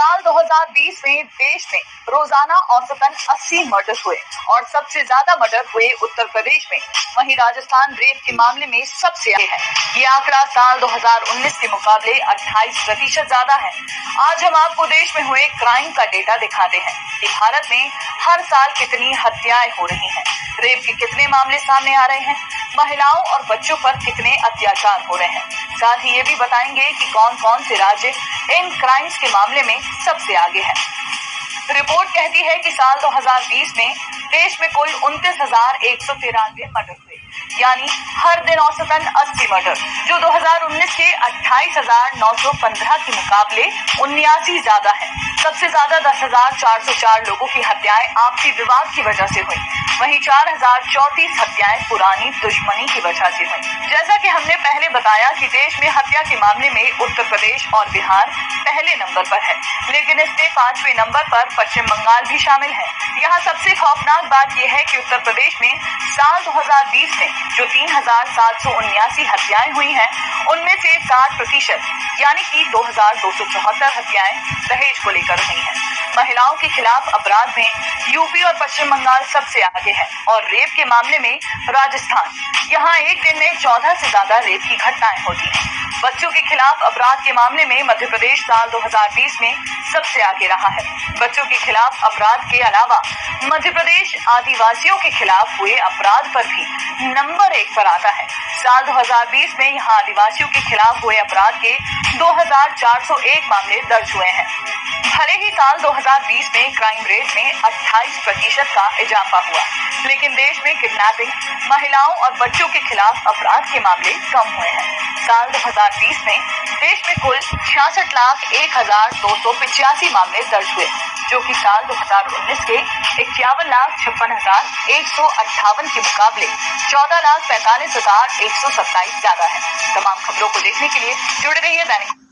साल 2020 में देश में रोज़ाना औसतन 80 मर्डर हुए और सबसे ज़्यादा मर्डर हुए उत्तर प्रदेश में। वहीं राजस्थान रेप के मामले में सबसे आगे है। ये आंकड़ा साल 2019 के मुकाबले 28 प्रतिशत ज़्यादा है। आज हम आपको देश में हुए क्राइम का डेटा दिखाते हैं कि भारत में हर साल कितनी हत्याएँ हो रही हैं। रेप के कितने मामले सामने आ रहे हैं? महिलाओं और बच्चों पर कितने अत्याचार हो रहे हैं? साथ ही ये भी बताएँगे कि कौन कौन से राज्य इन क्राइम्स के मामले में सबसे आगे है। रिपोर्ट कहती है कि साल 2020 में देश में कुल उनतीस हज़ार एक सौ तिरानवे मर्डर हुए। यानी हर दिन औसतन 80 मर्डर, जो 2019 के अट्ठाईस हज़ार नौ सौ पंद्रह के मुकाबले उन्यासी ज़्यादा है। सबसे ज़्यादा दस हज़ार चार सौ चार लोगों की हत्याएँ आपसी विवाद की वजह से हुई। वहीं चार हज़ार चौतीस हत्याएँ पुरानी दुश्मनी की वजह से हुई। जैसा कि हमने पहले बताया कि देश में हत्या के मामले में उत्तर प्रदेश और बिहार पहले नंबर पर है, लेकिन इसमें पाँचवें नंबर पर पश्चिम बंगाल भी शामिल है। यहाँ सबसे खौफनाक बात यह है कि उत्तर प्रदेश में साल 2020 में जो तीन हज़ार सात सौ उन्यासी हत्याएँ हुई हैं, उनमें से सात प्रतिशत, यानी कि दो हज़ार दो सौ चौहत्तर हत्याएँ दहेज को लेकर हुई हैं। महिलाओं के खिलाफ अपराध में यूपी और पश्चिम बंगाल सबसे आगे है और रेप के मामले में राजस्थान। यहाँ एक दिन में चौदह से ज़्यादा रेप की घटनाएँ होती हैं। बच्चों के खिलाफ अपराध के मामले में मध्य प्रदेश साल 2020 में सबसे आगे रहा है। बच्चों के खिलाफ अपराध के अलावा मध्य प्रदेश आदिवासियों के खिलाफ हुए अपराध पर भी नंबर एक पर आता है। साल 2020 में यहाँ आदिवासियों के खिलाफ हुए अपराध के 2401 मामले दर्ज हुए हैं। ही साल 2020 में क्राइम रेट में 28 प्रतिशत का इजाफा हुआ। लेकिन देश में किडनैपिंग महिलाओं और बच्चों के खिलाफ अपराध के मामले कम हुए हैं। साल 2020 में देश में कुल छियासठ लाख एक हज़ार दो सौ पिचासी मामले दर्ज हुए, जो कि साल 2019 के इक्यावन लाख छप्पन हज़ार एक सौ अट्ठावन के मुकाबले चौदह लाख पैंतालीस हज़ार एक सौ सत्ताईस ज़्यादा है। तमाम खबरों को देखने के लिए जुड़े रहिए दैनिक